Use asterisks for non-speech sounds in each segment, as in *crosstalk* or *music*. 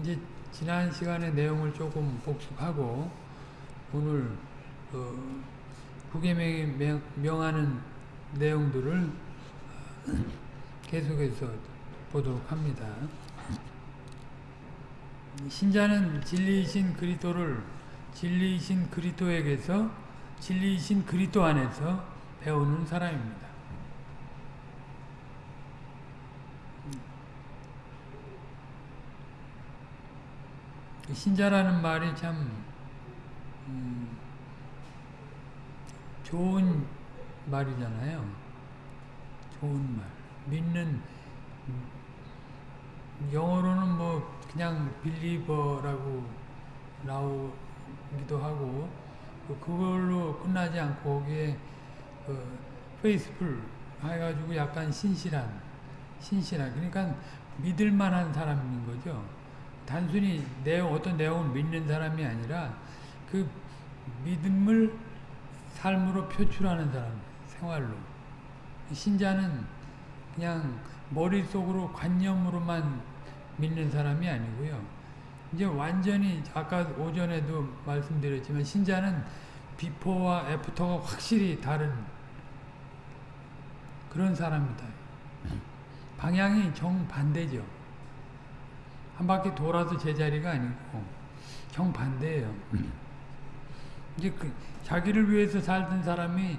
이제 지난 시간의 내용을 조금 복습하고 오늘 그 부계명이 명하는 내용들을 *clears throat* 계속해서 보도록 합니다. 신자는 진리이신 그리스도를 진리이신 그리스도에게서 진리이신 그리스도 안에서 배우는 사람입니다. 신자라는 말이 참 음, 좋은 말이잖아요. 좋은 말. 믿는 영어로는 뭐 그냥 빌리버라고 나오기도 하고 그걸로 끝나지 않고 거기에 그 페이스풀 해가지고 약간 신실한 신실한 그러니까 믿을 만한 사람인 거죠. 단순히 내용 어떤 내용을 믿는 사람이 아니라 그 믿음을 삶으로 표출하는 사람 생활로 신자는 그냥 머릿속으로 관념으로만 믿는 사람이 아니고요. 이제 완전히 아까 오전에도 말씀드렸지만 신자는 비포와 애프터가 확실히 다른 그런 사람이다. 방향이 정반대죠. 한 바퀴 돌아서 제자리가 아니고 정반대예요. 이제 그 자기를 위해서 살던 사람이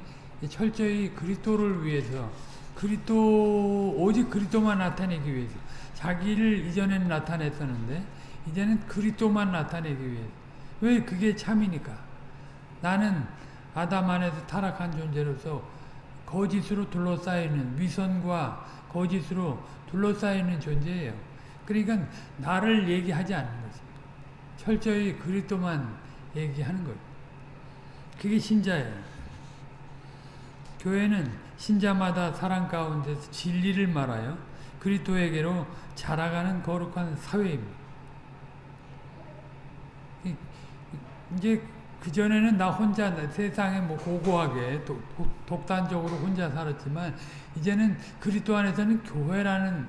철저히 그리스도를 위해서 그리스도 오직 그리스도만 나타내기 위해서 자기를 이전에는 나타냈었는데 이제는 그리스도만 나타내기 위해서 왜 그게 참이니까 나는 아담 안에서 타락한 존재로서 거짓으로 둘러싸이는 위선과 거짓으로 둘러싸이는 존재예요. 그러니까 나를 얘기하지 않는 거죠. 철저히 그리스도만 얘기하는 거예요. 그게 신자예요. 교회는 신자마다 사랑 가운데서 진리를 말하여 그리스도에게로 자라가는 거룩한 사회입니다. 이제 그전에는 나 혼자 세상에 뭐 고고하게 독, 단적으로 혼자 살았지만 이제는 그리스도 안에서는 교회라는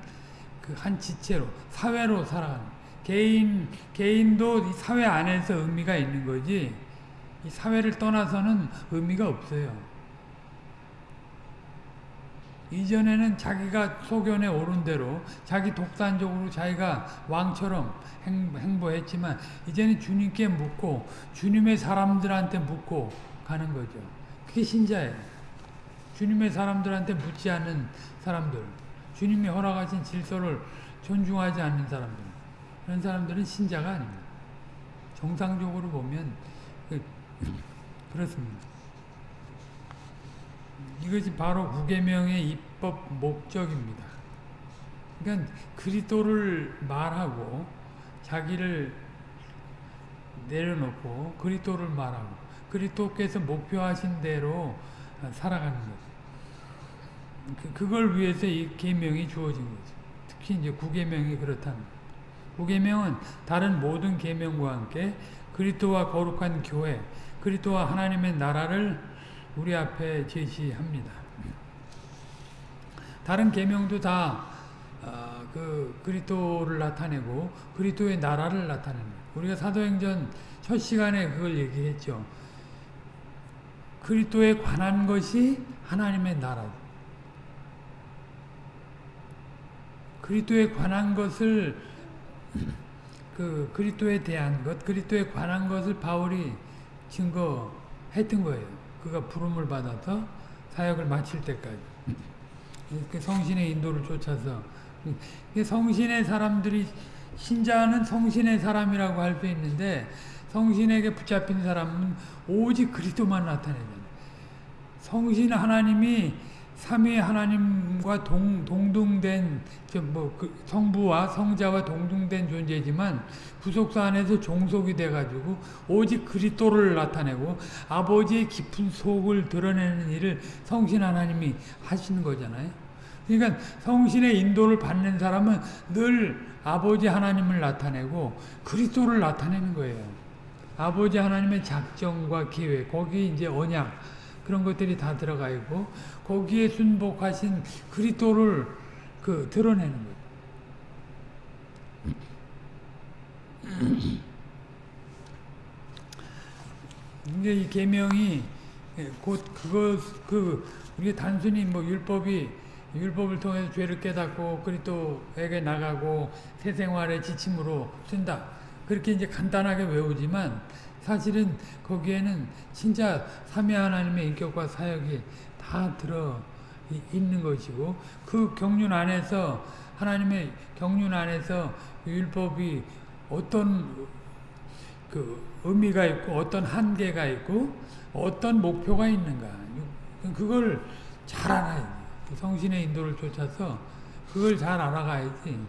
그 한 지체로 사회로 살아가는 개인 개인도 사회 안에서 의미가 있는 거지 이 사회를 떠나서는 의미가 없어요. 이전에는 자기가 소견에 오른 대로 자기 독단적으로 자기가 왕처럼 행, 보 했지만 이제는 주님께 묻고 주님의 사람들한테 묻고 가는 거죠. 그게 신자예요. 주님의 사람들한테 묻지 않는 사람들 주님이 허락하신 질서를 존중하지 않는 사람들 그런 사람들은 신자가 아닙니다. 정상적으로 보면 그, 그렇습니다. 이것이 바로 구계명의 입법 목적입니다. 그러니까 그리스도를 말하고 자기를 내려놓고 그리스도를 말하고 그리스도께서 목표하신 대로 살아가는 거죠. 그, 그걸 위해서 이 계명이 주어진 거죠. 특히 이제 구계명이 그렇다는. 구계명은 다른 모든 계명과 함께 그리스도와 거룩한 교회, 그리스도와 하나님의 나라를 우리 앞에 제시합니다. 다른 계명도 다그 어, 그리스도를 나타내고 그리스도의 나라를 나타냅니다. 우리가 사도행전 첫 시간에 그걸 얘기했죠. 그리스도에 관한 것이 하나님의 나라. 그리스도에 관한 것을 그 그리스도에 대한 것, 그리스도에 관한 것을 바울이 증거했던 거예요. 그가 부름을 받아서 사역을 마칠 때까지 그 성신의 인도를 쫓아서 성신의 사람들이 신자는 성신의 사람이라고 할 수 있는데 성신에게 붙잡힌 사람은 오직 그리스도만 나타내잖아요. 성신 하나님이 삼위 하나님과 동, 동등된 뭐 그 성부와 성자와 동등된 존재지만 부속사 안에서 종속이 돼가지고 오직 그리스도를 나타내고 아버지의 깊은 속을 드러내는 일을 성신 하나님이 하시는 거잖아요. 그러니까 성신의 인도를 받는 사람은 늘 아버지 하나님을 나타내고 그리스도를 나타내는 거예요. 아버지 하나님의 작정과 계획, 거기 이제 언약 그런 것들이 다 들어가 있고 거기에 순복하신 그리스도를 그 드러내는 거예요. *clears throat* 이제 이 계명이 곧 그거 그 우리 단순히 뭐 율법이 율법을 통해서 죄를 깨닫고 그리스도에게 나가고 새 생활의 지침으로 쓴다. 그렇게 이제 간단하게 외우지만 사실은 거기에는 진짜 삼위 하나님의 인격과 사역이 다 들어 이- 있는 것이고 그 경륜 안에서 하나님의 경륜 안에서 율법이 어떤 그 의미가 있고 어떤 한계가 있고 어떤 목표가 있는가 그걸 잘 알아야 돼. 그 성신의 인도를 쫓아서 그걸 잘 알아가야지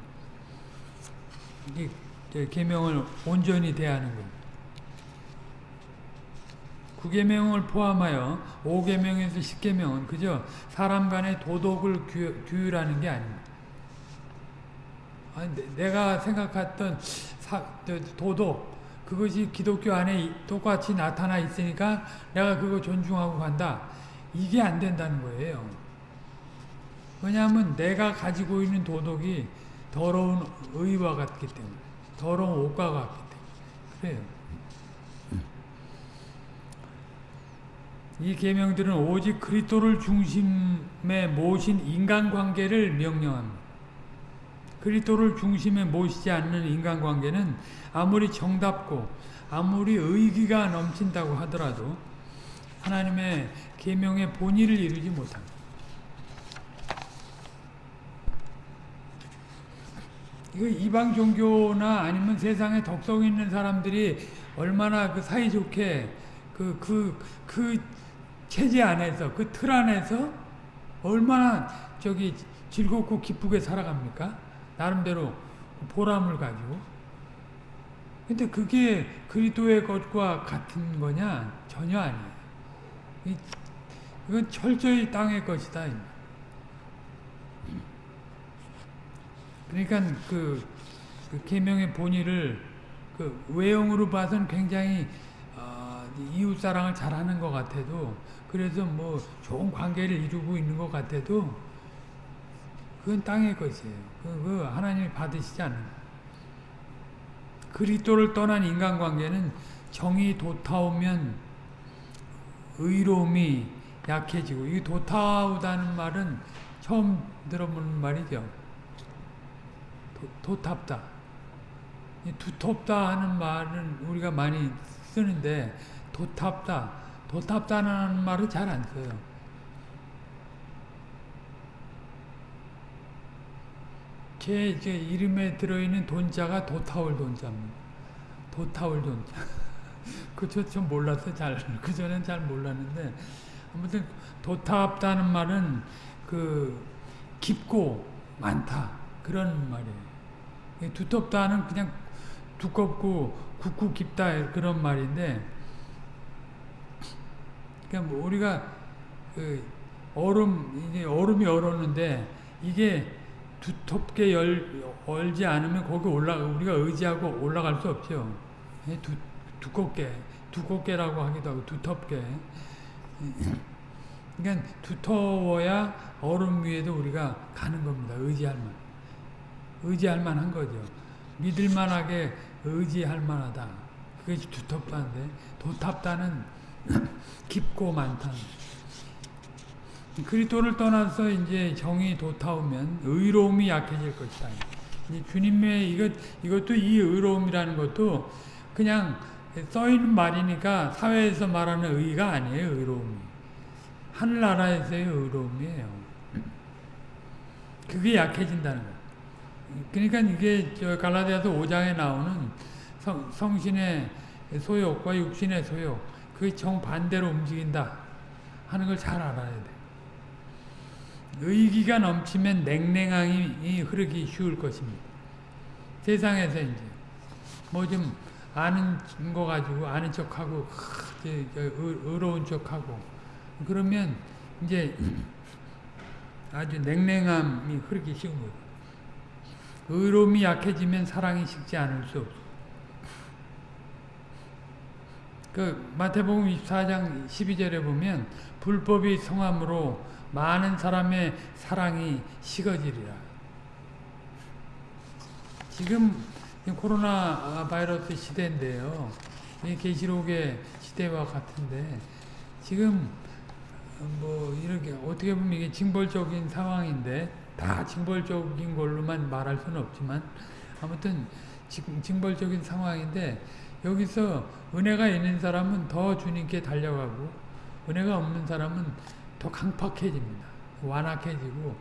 이게 계명을 온전히 대하는 거. 구계명을 포함하여 5계명에서 10계명은 그저 사람 간의 도덕을 규, 규율하는 게 아닙니다. 내가 생각했던 사, 저, 도덕 그것이 기독교 안에 이- 똑같이 나타나 있으니까 내가 그거 존중하고 간다. 이게 안 된다는 거예요. 왜냐하면 내가 가지고 있는 도덕이 더러운 의와 같기 때문에 더러운 옷과 같기 때문에 그래요. 이 계명들은 오직 그리스도를 중심에 모신 인간관계를 명령합니다. 그리스도를 중심에 모시지 않는 인간관계는 아무리 정답고 아무리 의기가 넘친다고 하더라도 하나님의 계명의 본의를 이루지 못합니다. 이거 이방 종교나 아니면 세상에 덕성 있는 사람들이 얼마나 그 사이좋게 그, 그, 그 체제 안에서, 그 틀 안에서 얼마나 저기 즐겁고 기쁘게 살아갑니까? 나름대로 보람을 가지고. 근데 그게 그리스도의 것과 같은 거냐? 전혀 아니에요. 이, 이건 철저히 땅의 것이다. 그러니까 그, 그 계명의 본의를 그 외형으로 봐서는 굉장히 어, 이웃 사랑을 잘하는 것 같아도 그래서 뭐 좋은 관계를 이루고 있는 것 같아도 그건 땅의 것이에요. 그, 그 하나님이 받으시지 않는 그리스도를 떠난 인간관계는 정이 도타오면 의로움이 약해지고 이 도타오다는 말은 처음 들어보는 말이죠. 도, 도탑다. 이 두텁다 하는 말은 우리가 많이 쓰는데 도탑다, 도탑다는 말을 잘 안 써요. 제 이제 이름에 들어있는 돈자가 도타올 돈자입니다. 도타올 돈자. *laughs* 그저 좀 몰랐어요. 잘. *laughs* 그전엔 잘 몰랐는데 아무튼 도탑다는 말은 그 깊고 많다 그런 말이에요. 두텁다는 그냥 두껍고 굵고 깊다 그런 말인데 그러니까 뭐 우리가 그 얼음 이제 얼음이 얼었는데 이게 두텁게 열, 얼지 않으면 거기 올라 우리가 의지하고 올라갈 수 없죠. 두, 두껍게 두껍게라고 하기도 하고 두텁게 그러니까 두터워야 얼음 위에도 우리가 가는 겁니다. 의지할 만 의지할 만한 거죠. 믿을 만하게 의지할 만하다. 그것이 두텁다는데 도탑다는 *laughs* 깊고 많다. 그리스도를 떠나서 이제 정이 도타오면 의로움이 약해질 것이다. 이제 주님의 이것 이것도 이 의로움이라는 것도 그냥 써 있는 말이니까 사회에서 말하는 의가 아니에요. 의로움이 하늘나라에서의 의로움이에요. 그게 약해진다는 거. 그러니까 이게 저 갈라디아서 5장에 나오는 성, 성신의 소욕과 육신의 소욕 그게 정반대로 움직인다 하는 걸 잘 알아야 돼. 의기가 넘치면 냉랭함이 흐르기 쉬울 것입니다. 세상에서 이제 뭐 좀 아는 거 가지고 아는 척하고 의로운 척하고 그러면 이제 아주 냉랭함이 흐르기 쉬운 거예요. 의로움이 약해지면 사랑이 식지 않을 수 없어. 그 마태복음 24장 12절에 보면 불법이 성함으로 많은 사람의 사랑이 식어지리라. 지금 이 코로나 바이러스 시대인데요. 이 계시록의 시대와 같은데 지금 뭐 이렇게 어떻게 보면 이게 징벌적인 상황인데 다 징벌적인 걸로만 말할 수는 없지만 아무튼 징- 징벌적인 상황인데 여기서 은혜가 있는 사람은 더 주님께 달려가고 은혜가 없는 사람은 더 강팍해집니다. 완악해지고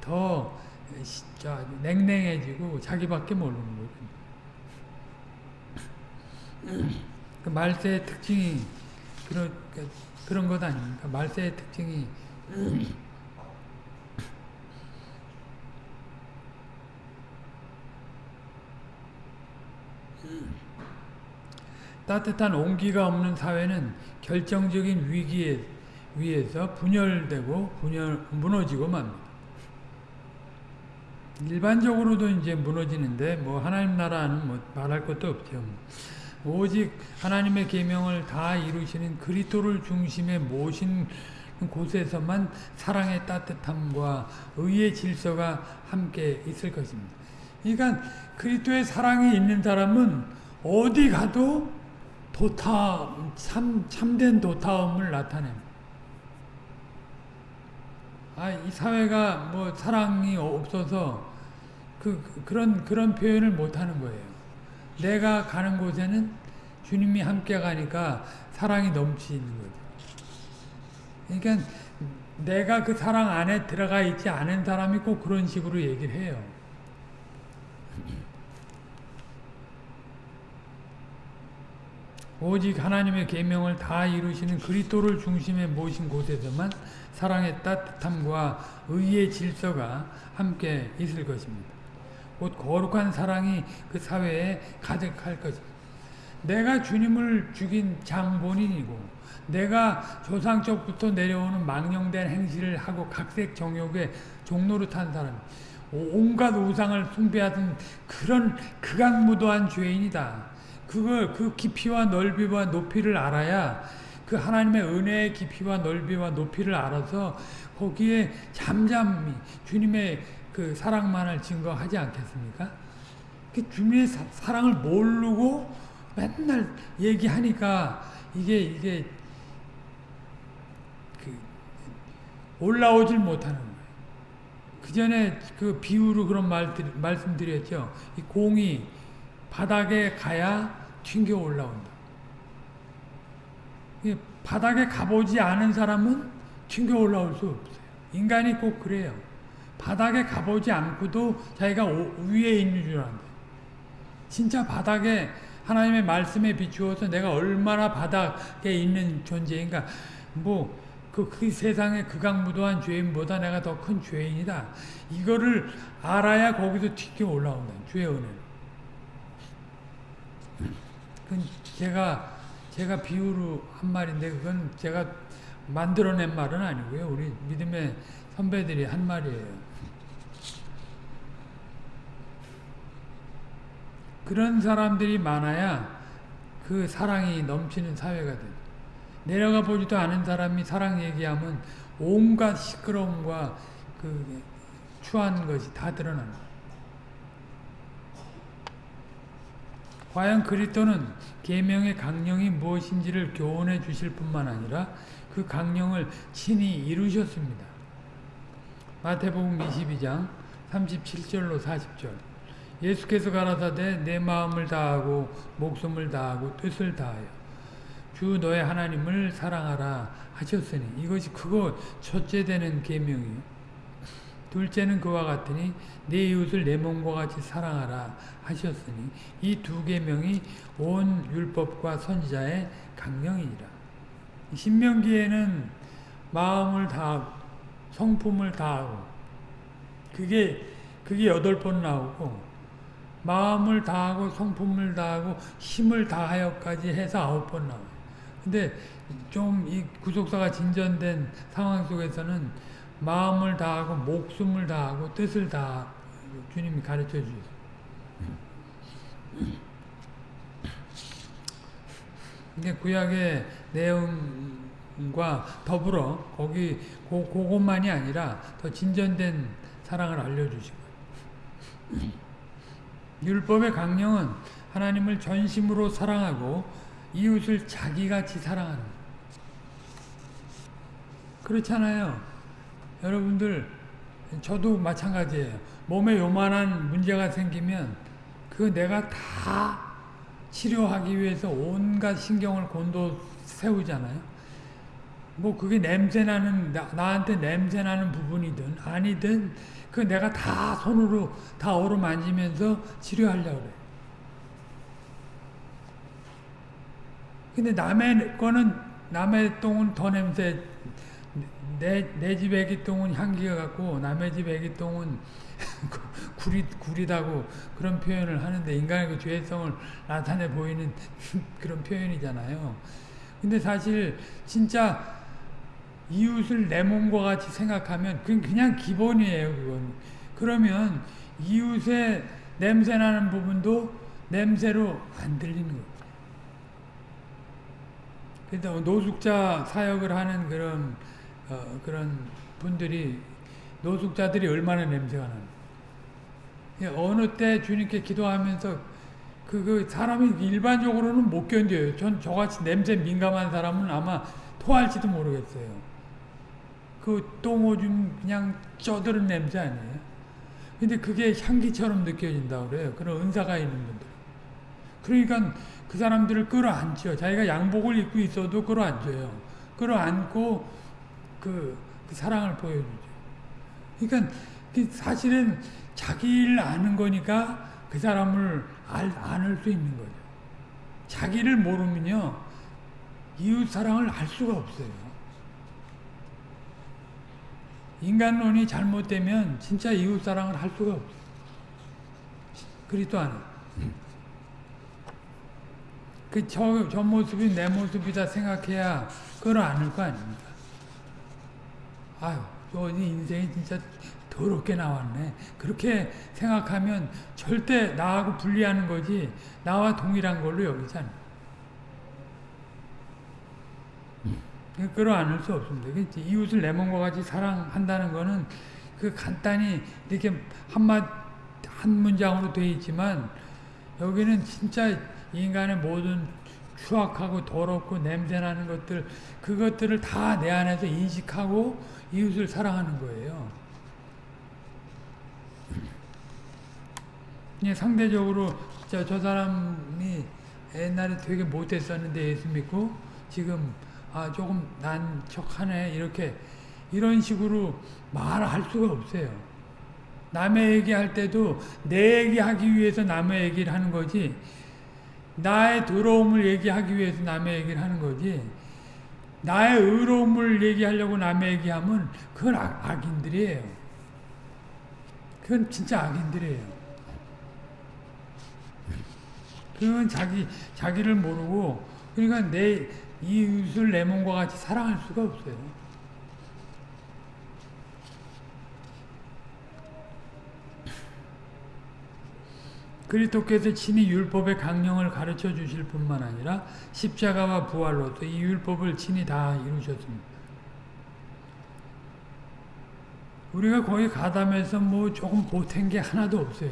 더 시- 저, 냉랭해지고 자기밖에 모르는 거죠. *clears throat* 그 말세의 특징이 그런 그- 그런 것 아닙니까? 말세의 특징이 *clears throat* 따뜻한 온기가 없는 사회는 결정적인 위기에 위에서 분열되고 분열 무너지고 맙니다. 일반적으로도 이제 무너지는데 뭐 하나님 나라는 뭐 말할 것도 없죠. 오직 하나님의 계명을 다 이루시는 그리스도를 중심에 모신 곳에서만 사랑의 따뜻함과 의의 질서가 함께 있을 것입니다. 그러니까 그리스도의 사랑이 있는 사람은 어디 가도 도타 참 참된 도타움을 나타냅니다. 아, 이 사회가 뭐 사랑이 없어서 그 그- 그런 그런 표현을 못 하는 거예요. 내가 가는 곳에는 주님이 함께 가니까 사랑이 넘치는 거죠. 그러니까 내가 그 사랑 안에 들어가 있지 않은 사람이 꼭 그런 식으로 얘기를 해요. 오직 하나님의 계명을 다 이루시는 그리스도를 중심에 모신 곳에서만 사랑의 따뜻함과 의의 질서가 함께 있을 것입니다. 곧 거룩한 사랑이 그 사회에 가득할 것입니다. 내가 주님을 죽인 장본인이고 내가 조상적부터 내려오는 망령된 행실을 하고 각색 종로를 탄 사람 온갖 우상을 숭배하던 그런 극악무도한 죄인이다. 그걸 그 깊이와 넓이와 높이를 알아야 그 하나님의 은혜의 깊이와 넓이와 높이를 알아서 거기에 잠잠히 주님의 그 사랑만을 증거하지 않겠습니까? 그 주님의 사, 사랑을 모르고 맨날 얘기하니까 이게 이게 그 올라오질 못하는 거예요. 그 전에 그 비유로 그런 말 말씀드렸죠. 이 공이 바닥에 가야 튕겨 올라온다. 바닥에 가보지 않은 사람은 튕겨 올라올 수 없어요. 인간이 꼭 그래요. 바닥에 가보지 않고도 자기가 위에 있는 줄 안다. 진짜 바닥에 하나님의 말씀에 비추어서 내가 얼마나 바닥에 있는 존재인가. 뭐, 그, 그 세상의 극악무도한 죄인보다 내가 더 큰 죄인이다. 이거를 알아야 거기서 튀겨 올라온다. 주의 은혜로. 그건 제가 제가 비유로 한 말인데 그건 제가 만들어낸 말은 아니고요. 우리 믿음의 선배들이 한 말이에요. 그런 사람들이 많아야 그 사랑이 넘치는 사회가 돼. 내려가 보지도 않은 사람이 사랑 얘기하면 온갖 시끄러움과 그 추한 것이 다 드러나는 과연 그리스도는 계명의 강령이 무엇인지를 교훈해 주실 뿐만 아니라 그 강령을 친히 이루셨습니다. 마태복음 22장 37절로 40절. 예수께서 가라사대 내 마음을 다하고 목숨을 다하고 뜻을 다하여 주 너의 하나님을 사랑하라 하셨으니. 이것이 크고 첫째 되는 계명이요 둘째는 그와 같으니 내 이웃을 내 몸과 같이 사랑하라 하셨으니 이 두 계명이 온 율법과 선지자의 강령이니라. 신명기에는 마음을 다하고 성품을 다하고 그게 그게 여덟 번 나오고 마음을 다하고 성품을 다하고 힘을 다하여까지 해서 아홉 번 나와요. 근데 좀 이 구속사가 진전된 상황 속에서는 마음을 다하고 목숨을 다하고 뜻을 다 주님이 가르쳐 주셨어요. 이게 구약의 내용과 더불어 거기 고, 그것만이 아니라 더 진전된 사랑을 알려주시고 율법의 강령은 하나님을 전심으로 사랑하고 이웃을 자기같이 사랑하는 그렇잖아요. 여러분들 저도 마찬가지예요. 몸에 요만한 문제가 생기면 그 내가 다 치료하기 위해서 온갖 신경을 곤도 세우잖아요. 뭐 그게 냄새나는 나, 나한테 냄새나는 부분이든 아니든 그 내가 다 손으로 다 어루만지면서 치료하려고 그래. 근데 남의 거는 남의 똥은 더 냄새 내, 내 집 애기 똥은 향기가 같고 남의 집 애기 똥은 *laughs* 구릿, 구리다고 그런 표현을 하는데 인간의 그 죄성을 나타내 보이는 *laughs* 그런 표현이잖아요. 근데 사실 진짜 이웃을 내 몸과 같이 생각하면 그건 그냥 기본이에요. 그건. 그러면 이웃의 냄새나는 부분도 냄새로 안 들리는 거예요. 그래서 노숙자 사역을 하는 그런 어, 그런 분들이 노숙자들이 얼마나 냄새가 나는 어느 때 주님께 기도하면서 그, 그 사람이 일반적으로는 못 견뎌요. 전 저같이 냄새 민감한 사람은 아마 토할지도 모르겠어요. 그 똥오줌 그냥 쪄드는 냄새 아니에요. 근데 그게 향기처럼 느껴진다고 그래요. 그런 은사가 있는 분들. 그러니까 그 사람들을 끌어안죠. 자기가 양복을 입고 있어도 끌어안줘요. 끌어안고 그, 그 사랑을 보여주죠. 그러니까 그 사실은 자기를 아는 거니까 그 사람을 알, 안을 수 있는 거죠. 자기를 모르면요. 이웃 사랑을 알 수가 없어요. 인간론이 잘못되면 진짜 이웃 사랑을 할 수가 없어요. 그리스도 안에. 그 저, 저 모습이 내 모습이다 생각해야 그걸 아는 거 아닙니까? 아유, 저 인생이 진짜 더럽게 나왔네. 그렇게 생각하면 절대 나하고 분리하는 거지 나와 동일한 걸로 여기지 않아. 끌어안을 수 없습니다. 이웃을 내 몸과 같이 사랑한다는 거는 그 간단히 이렇게 한마 한 문장으로 되어 있지만 여기는 진짜 인간의 모든 추악하고 더럽고 냄새나는 것들 그것들을 다 내 안에서 인식하고 이웃을 사랑하는 거예요. 상대적으로 저, 저 사람이 옛날에 되게 못했었는데 예수 믿고 지금 아 조금 난 척하네 이렇게 이런 식으로 말할 수가 없어요. 남의 얘기할 때도 내 얘기하기 위해서 남의 얘기를 하는 거지 나의 더러움을 얘기하기 위해서 남의 얘기를 하는 거지 나의 의로움을 얘기하려고 남의 얘기하면 그건 악, 악인들이에요. 그건 진짜 악인들이에요. 그건 자기, 자기를 모르고 그러니까 내 이웃을 내 몸과 같이 사랑할 수가 없어요. 그리스도께서 친히 율법의 강령을 가르쳐 주실 뿐만 아니라 십자가와 부활로서 이 율법을 친히 다 이루셨습니다. 우리가 거기 가담해서 뭐 조금 보탠 게 하나도 없어요.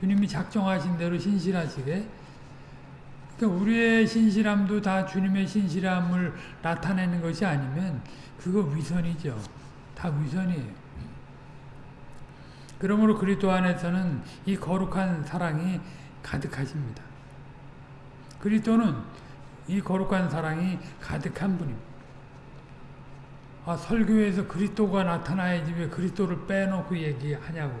주님이 작정하신 대로 신실하시게 그러니까 우리의 신실함도 다 주님의 신실함을 나타내는 것이 아니면 그거 위선이죠. 다 위선이에요. 그러므로 그리스도 안에서는 이 거룩한 사랑이 가득하십니다. 그리스도는 이 거룩한 사랑이 가득한 분입니다. 아, 설교에서 그리스도가 나타나야지 왜 그리스도를 빼놓고 얘기하냐고.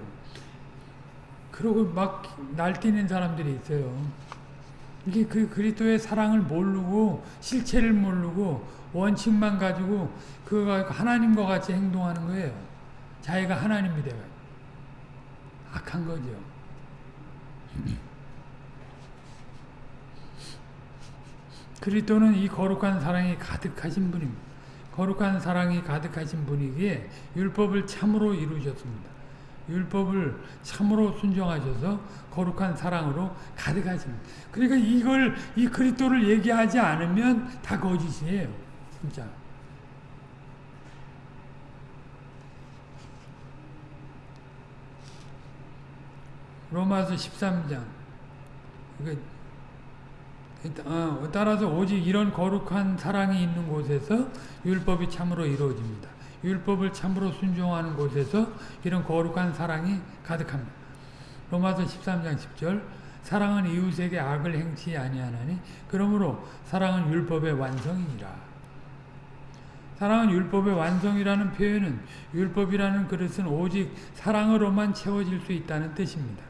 그러고 막 날뛰는 사람들이 있어요. 이게 그 그리스도의 사랑을 모르고 실체를 모르고 원칙만 가지고 그가 하나님과 같이 행동하는 거예요. 자기가 하나님이 되어 악한 거죠. *laughs* 그리스도는 이 거룩한 사랑이 가득하신 분입니다. 거룩한 사랑이 가득하신 분이기에 율법을 참으로 이루셨습니다. 율법을 참으로 순종하셔서 거룩한 사랑으로 가득하십니다. 그러니까 이걸 이 그리스도를 얘기하지 않으면 다 거짓이에요. 진짜. 로마서 13장. 그, 어, 따라서 오직 이런 거룩한 사랑이 있는 곳에서 율법이 참으로 이루어집니다. 율법을 참으로 순종하는 곳에서 이런 거룩한 사랑이 가득합니다. 로마서 13장 10절 사랑은 이웃에게 악을 행치 아니하나니 그러므로 사랑은 율법의 완성이니라. 사랑은 율법의 완성이라는 표현은 율법이라는 그릇은 오직 사랑으로만 채워질 수 있다는 뜻입니다.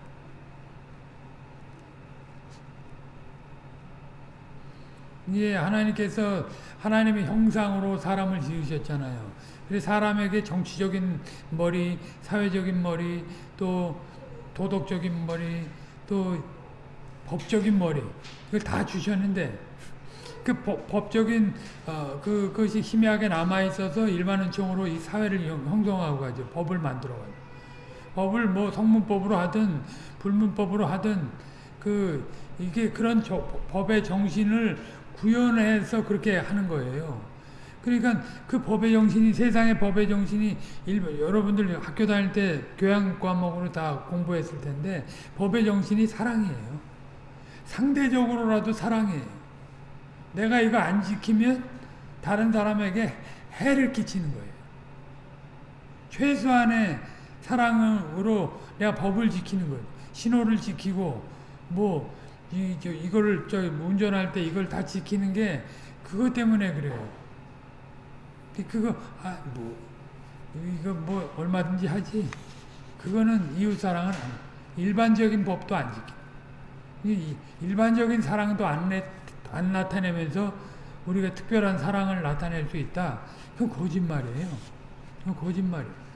이게 하나님께서 하나님의 형상으로 사람을 지으셨잖아요. 그래서 사람에게 정치적인 머리, 사회적인 머리, 또 도덕적인 머리, 또 법적인 머리 이걸 다 주셨는데 그 법, 적인 어, 그 것이 희미하게 남아 있어서 일반 은총으로 이 사회를 형성하고 가죠. 법을 만들어 가죠. 법을 뭐 성문법으로 하든 불문법으로 하든 그 이게 그런 저, 법의 정신을 구현해서 그렇게 하는 거예요. 그러니까 그 법의 정신이 세상의 법의 정신이 일, 여러분들 학교 다닐 때 교양 과목으로 다 공부했을 텐데 법의 정신이 사랑이에요. 상대적으로라도 사랑이에요. 내가 이거 안 지키면 다른 사람에게 해를 끼치는 거예요. 최소한의 사랑으로 내가 법을 지키는 거예요. 신호를 지키고 뭐 이, 저, 이거를 저 운전할 때 이걸 다 지키는 게 그것 때문에 그래요. 그거 아 뭐 이거 뭐 얼마든지 하지. 그거는 이웃 사랑은 안, 일반적인 법도 안 지키. 일반적인 사랑도 안, 내, 안 나타내면서 우리가 특별한 사랑을 나타낼 수 있다. 그건 거짓말이에요. 그건 거짓말이에요.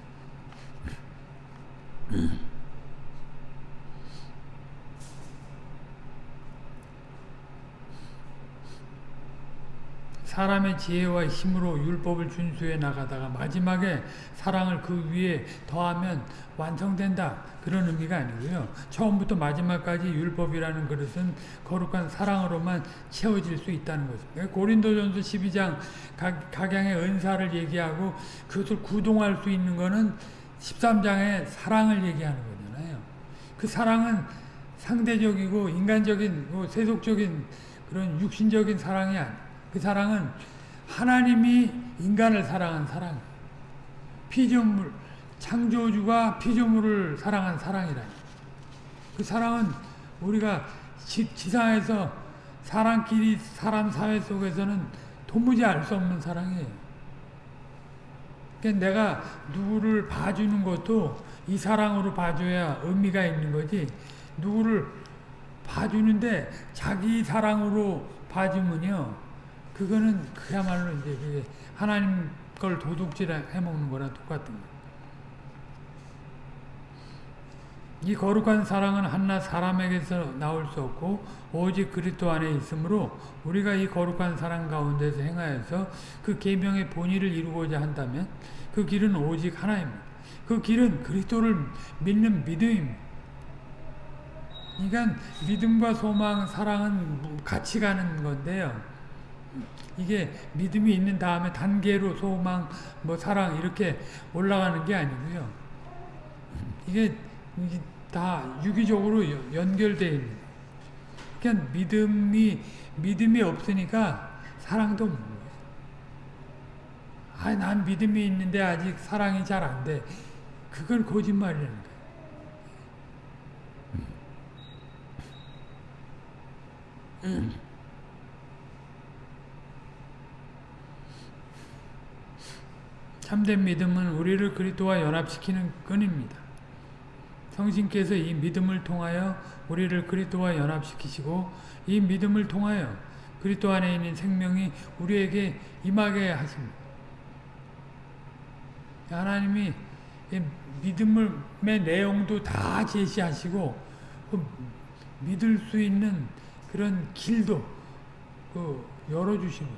사람의 지혜와 힘으로 율법을 준수해 나가다가 마지막에 사랑을 그 위에 더하면 완성된다. 그런 의미가 아니고요. 처음부터 마지막까지 율법이라는 그릇은 거룩한 사랑으로만 채워질 수 있다는 것입니다. 고린도전서 12장 각양의 은사를 얘기하고 그것을 구동할 수 있는 것은 13장의 사랑을 얘기하는 거잖아요. 그 사랑은 상대적이고 인간적인 뭐 세속적인 그런 육신적인 사랑이 아니에요. 그 사랑은 하나님이 인간을 사랑한 사랑. 피조물, 창조주가 피조물을 사랑한 사랑이라. 그 사랑은 우리가 지, 지상에서 사람끼리 사람 사회 속에서는 도무지 알 수 없는 사랑이에요. 그러니까 내가 누구를 봐주는 것도 이 사랑으로 봐줘야 의미가 있는 거지. 누구를 봐주는데 자기 사랑으로 봐주면요. 그거는 그야말로 이제 그게 하나님 걸 도둑질 해먹는 거랑 똑같은 거예요. 이 거룩한 사랑은 한낱 사람에게서 나올 수 없고 오직 그리스도 안에 있으므로 우리가 이 거룩한 사랑 가운데서 행하여서 그 계명의 본의를 이루고자 한다면 그 길은 오직 하나입니다. 그 길은 그리스도를 믿는 믿음입니다. 그러니까 믿음과 소망, 사랑은 같이 가는 건데요. 이게 믿음이 있는 다음에 단계로 소망, 뭐 사랑 이렇게 올라가는 게 아니고요. 이게 다 유기적으로 연결되어 있는. 그냥 믿음이 믿음이 없으니까 사랑도 없는. 아, 난 믿음이 있는데 아직 사랑이 잘 안 돼. 그건 거짓말이라는 거예요. 음. 참된 믿음은 우리를 그리스도와 연합시키는 끈입니다. 성신께서 이 믿음을 통하여 우리를 그리스도와 연합시키시고 이 믿음을 통하여 그리스도 안에 있는 생명이 우리에게 임하게 하십니다. 하나님이 믿음의 내용도 다 제시하시고 그 믿을 수 있는 그런 길도 그 열어주시고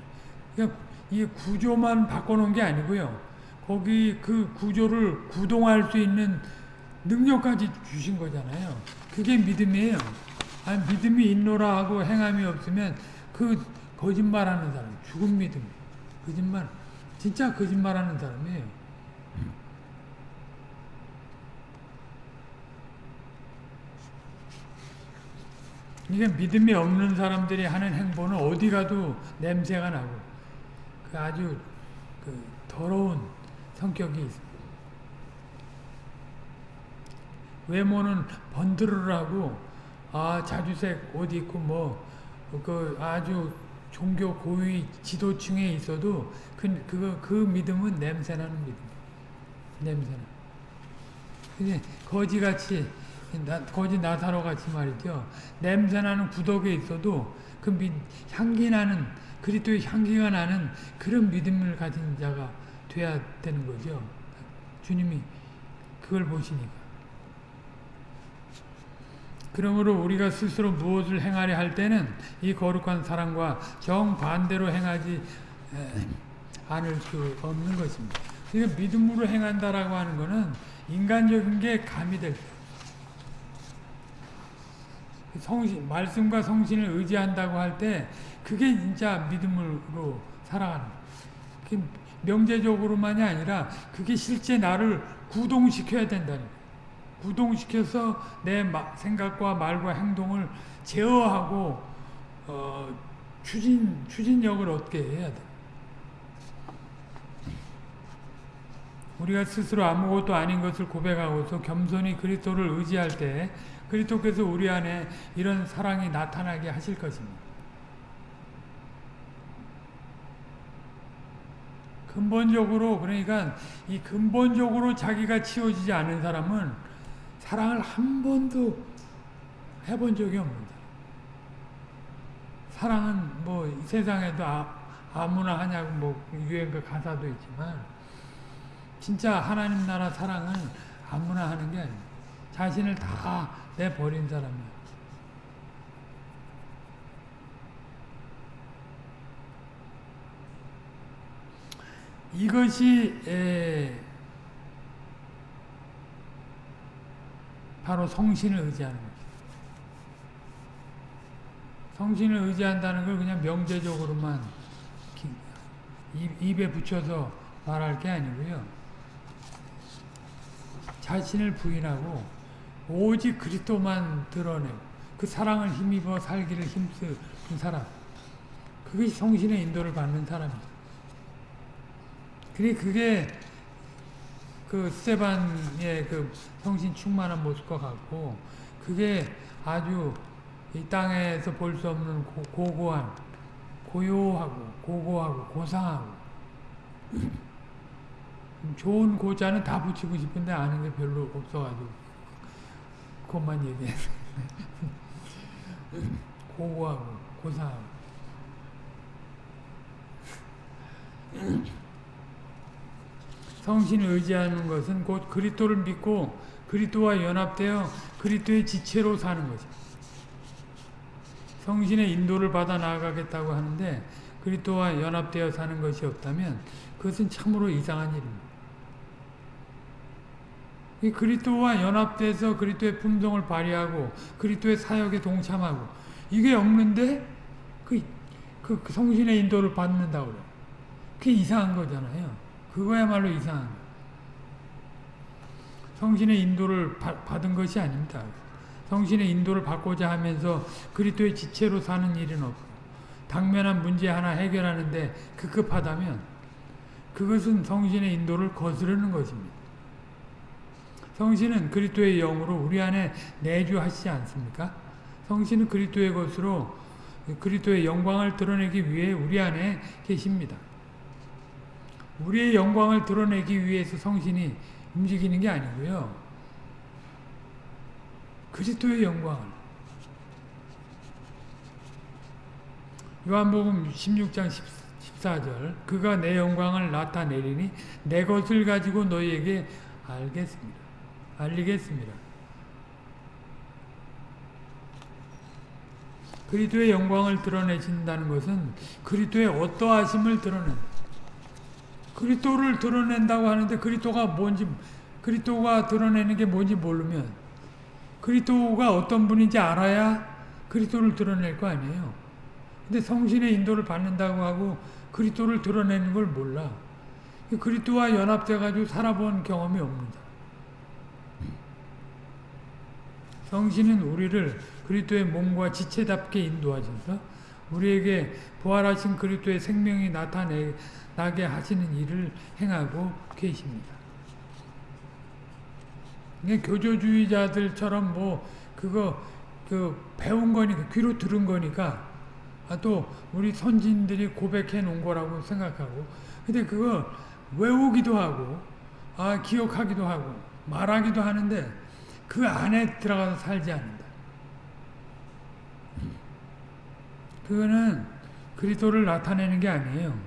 그러니까 이 구조만 바꿔놓은 게 아니고요. 거기 그 구조를 구동할 수 있는 능력까지 주신 거잖아요. 그게 믿음이에요. 아니, 믿음이 있노라 하고 행함이 없으면 그 거짓말하는 사람, 죽은 믿음, 거짓말, 진짜 거짓말하는 사람이에요. 이게 믿음이 없는 사람들이 하는 행보는 어디 가도 냄새가 나고 그 아주 그 더러운 성격이 있습니다. 외모는 번드르르하고 아 자주색 옷 입고 뭐 그 아주 종교 고위 지도층에 있어도 그 그거 그 믿음은 냄새나는 믿음. 냄새나. 근데 거지같이 나, 거지 나사로 같이 말이죠. 냄새나는 구덕에 있어도 그 미, 향기 나는 그리스도의 향기가 나는 그런 믿음을 가진 자가 돼야 되는 거죠. 주님이 그걸 보시니까. 그러므로 우리가 스스로 무엇을 행하려 할 때는 이 거룩한 사랑과 정반대로 행하지 않을 수 없는 것입니다. 그러니까 믿음으로 행한다라고 하는 것은 인간적인 게 가미될 성신, 말씀과 성신을 의지한다고 할 때 그게 진짜 믿음으로 살아가는 그 명제적으로만이 아니라 그게 실제 나를 구동시켜야 된다는. 구동시켜서 내 생각과 말과 행동을 제어하고 어, 추진 추진력을 얻게 해야 돼. 우리가 스스로 아무것도 아닌 것을 고백하고서 겸손히 그리스도를 의지할 때 그리스도께서 우리 안에 이런 사랑이 나타나게 하실 것입니다. 근본적으로 그러니까 이 근본적으로 자기가 치워지지 않은 사람은 사랑을 한 번도 해본 적이 없는다. 사랑은 뭐 세상에도 아, 무나 하냐고 뭐 유행가 가사도 있지만 진짜 하나님 나라 사랑은 아무나 하는 게 아니에요. 자신을 다 내버린 사람이에요. 이것이 에, 바로 성신을 의지하는 거죠. 성신을 의지한다는 걸 그냥 명제적으로만 입에 붙여서 말할 게 아니고요. 자신을 부인하고 오직 그리스도만 드러내고 그 사랑을 힘입어 살기를 힘쓰는 사람. 그것이 성신의 인도를 받는 사람입니다. 그게 그게 그 스테반의 그 성신 충만한 모습과 같고 그게 아주 이 땅에서 볼 수 없는 고, 고고한 고요하고 고고하고 고상하고. *clears throat* 좋은 고자는 다 붙이고 싶은데 아는 게 별로 없어가지고 그것만 얘기해 *laughs* 고고하고 고상하고 *clears throat* 성신을 의지하는 것은 곧 그리스도를 믿고 그리스도와 연합되어 그리스도의 지체로 사는 거죠. 성신의 인도를 받아 나아가겠다고 하는데 그리스도와 연합되어 사는 것이 없다면 그것은 참으로 이상한 일입니다. 그리스도와 연합돼서 그리스도의 품성을 발휘하고 그리스도의 사역에 동참하고 이게 없는데 그, 그, 그 성신의 인도를 받는다고 그래요. 그게 이상한 거잖아요. 그거야말로 이상한. 성신의 인도를 바, 받은 것이 아닙니다. 성신의 인도를 받고자 하면서 그리스도의 지체로 사는 일은 없고 당면한 문제 하나 해결하는데 급급하다면 그것은 성신의 인도를 거스르는 것입니다. 성신은 그리스도의 영으로 우리 안에 내주하시지 않습니까? 성신은 그리스도의 것으로 그리스도의 영광을 드러내기 위해 우리 안에 계십니다. 우리의 영광을 드러내기 위해서 성신이 움직이는 게 아니고요. 그리스도의 영광을 요한복음 16장 14절 그가 내 영광을 나타내리니 내 것을 가지고 너희에게 알겠습니다. 알리겠습니다. 그리스도의 영광을 드러내신다는 것은 그리스도의 어떠하심을 드러낸다. 그리스도를 드러낸다고 하는데 그리스도가 뭔지 그리스도가 드러내는 게 뭔지 모르면 그리스도가 어떤 분인지 알아야 그리스도를 드러낼 거 아니에요. 근데 성신의 인도를 받는다고 하고 그리스도를 드러내는 걸 몰라. 그리스도와 연합돼 가지고 살아본 경험이 없는다. 성신은 우리를 그리스도의 몸과 지체답게 인도하셔서 우리에게 부활하신 그리스도의 생명이 나타나게 하시는 일을 행하고 계십니다. 교조주의자들처럼 뭐 그거 그 배운 거니까 귀로 들은 거니까 아, 또 우리 선진들이 고백해 놓은 거라고 생각하고 근데 그거 외우기도 하고 아 기억하기도 하고 말하기도 하는데 그 안에 들어가서 살지 않는다. 그거는 그리스도를 나타내는 게 아니에요.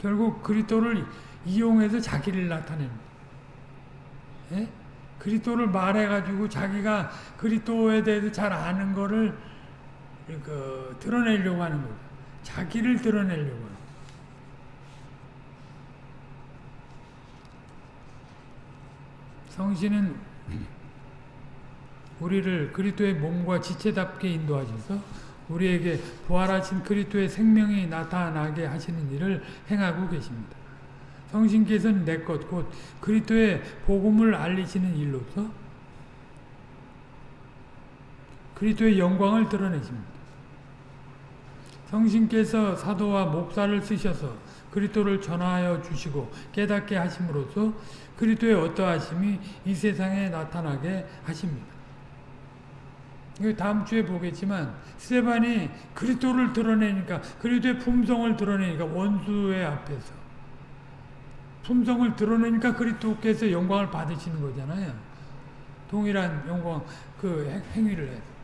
결국 그리스도를 이용해서 자기를 나타내는 예? 그리스도를 말해가지고 자기가 그리스도에 대해서 잘 아는 거를 그 드러내려고 하는 거죠. 자기를 드러내려고 하는 성신은 우리를 그리스도의 몸과 지체답게 인도하셔서 우리에게 부활하신 그리스도의 생명이 나타나게 하시는 일을 행하고 계십니다. 성신께서는 내 것 곧 그리스도의 복음을 알리시는 일로서 그리스도의 영광을 드러내십니다. 성신께서 사도와 목사를 쓰셔서 그리스도를 전하여 주시고 깨닫게 하심으로써 그리스도의 어떠하심이 이 세상에 나타나게 하십니다. 다음 주에 보겠지만 스테반이 그리스도를 드러내니까 그리스도의 품성을 드러내니까 원수의 앞에서 품성을 드러내니까 그리스도께서 영광을 받으시는 거잖아요. 동일한 영광 그 행위를 해서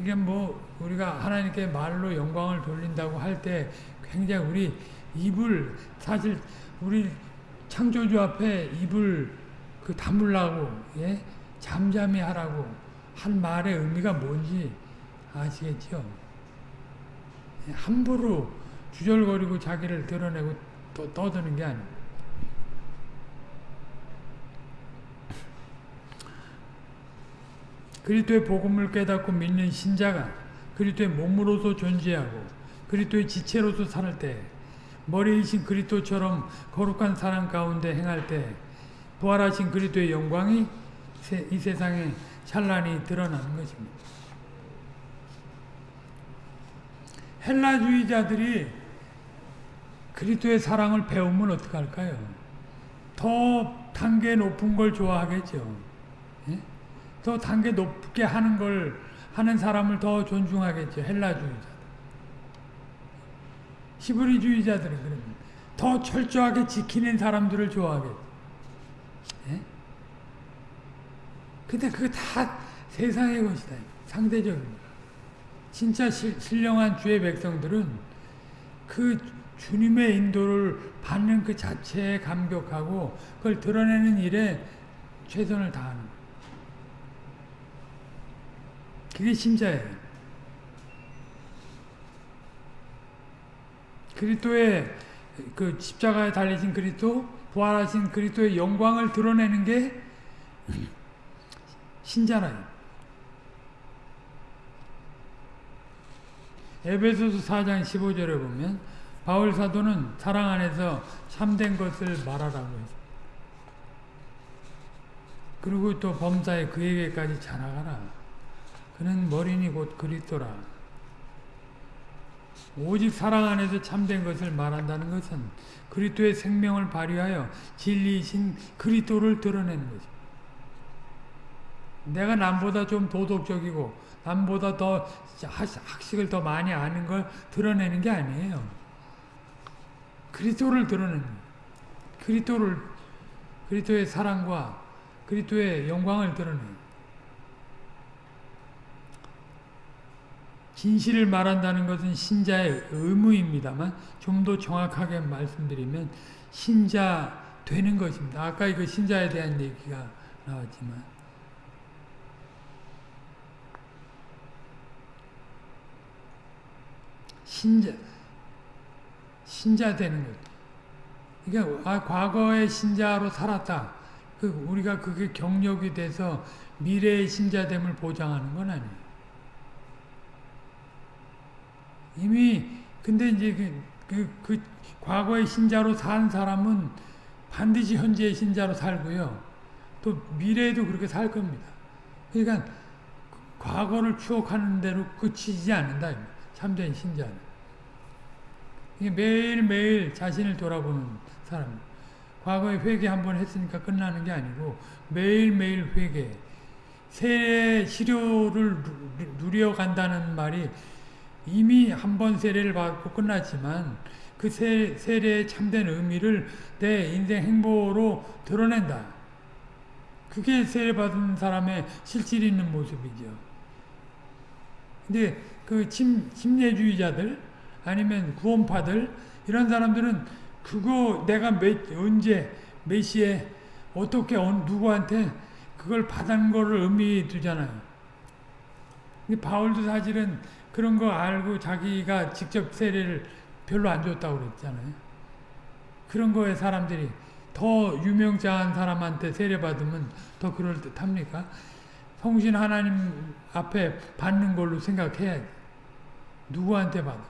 이게 뭐 우리가 하나님께 말로 영광을 돌린다고 할 때 굉장히 우리 입을 사실 우리 창조주 앞에 입을 그 다물라고 예? 잠잠히 하라고 한 말의 의미가 뭔지 아시겠죠? 예, 함부로 주절거리고 자기를 드러내고 또 떠드는 게 아니에요. 그리스도의 복음을 깨닫고 믿는 신자가 그리스도의 몸으로서 존재하고 그리스도의 지체로서 살 때 머리이신 그리스도처럼 거룩한 사랑 가운데 행할 때 부활하신 그리스도의 영광이 이 세상에 찬란히 드러나는 것입니다. 헬라주의자들이 그리스도의 사랑을 배우면 어떡할까요? 더 단계 높은 걸 좋아하겠죠. 예? 더 단계 높게 하는 걸 하는 사람을 더 존중하겠죠. 헬라주의자. 히브리주의자들은 그러면 더 철저하게 지키는 사람들을 좋아하겠죠. 예? 근데 그거 다 세상의 것이다. 상대적입니다. 진짜 시, 신령한 주의 백성들은 그 주님의 인도를 받는 그 자체에 감격하고 그걸 드러내는 일에 최선을 다하는. 그게 신자예요. 그리스도의 그 십자가에 달리신 그리스도, 부활하신 그리스도의 영광을 드러내는 게 신자라요. 에베소서 4장 15절에 보면 바울 사도는 사랑 안에서 참된 것을 말하라고 했습니다. 그리고 또 범사에 그에게까지 자라가라. 그는 머리니 곧 그리스도라. 오직 사랑 안에서 참된 것을 말한다는 것은 그리스도의 생명을 발휘하여 진리이신 그리스도를 드러내는 거죠. 내가 남보다 좀 도덕적이고 남보다 더 학식을 더 많이 아는 걸 드러내는 게 아니에요. 그리스도를 드러내는 그리스도를 그리스도의 사랑과 그리스도의 영광을 드러내는 진실을 말한다는 것은 신자의 의무입니다만 좀 더 정확하게 말씀드리면 신자 되는 것입니다. 아까 이거 신자에 대한 얘기가 나왔지만 신자 신자 되는 것. 그러니까 아, 과거의 신자로 살았다. 그 우리가 그게 경력이 돼서 미래의 신자됨을 보장하는 건 아니에요. 이미 근데 이제 그, 그, 그 과거의 신자로 산 사람은 반드시 현재의 신자로 살고요. 또 미래에도 그렇게 살 겁니다. 그러니까 과거를 추억하는 대로 그치지 않는다. 참된 신자는. 매일매일 자신을 돌아보는 사람. 과거에 회개 한 번 했으니까 끝나는 게 아니고 매일매일 회개. 세례 시료를 누려간다는 말이 이미 한 번 세례를 받고 끝났지만 그 세, 세례의 참된 의미를 내 인생 행보로 드러낸다. 그게 세례받은 사람의 실질 있는 모습이죠. 근데 그 침, 침례주의자들 아니면 구원파들 이런 사람들은 그거 내가 몇, 언제 몇 시에 어떻게 누구한테 그걸 받은 거를 의미 두잖아요. 근데 바울도 사실은 그런 거 알고 자기가 직접 세례를 별로 안 줬다고 그랬잖아요. 그런 거에 사람들이 더 유명자한 사람한테 세례받으면 더 그럴듯합니까? 성신 하나님 앞에 받는 걸로 생각해야지. 누구한테 받아?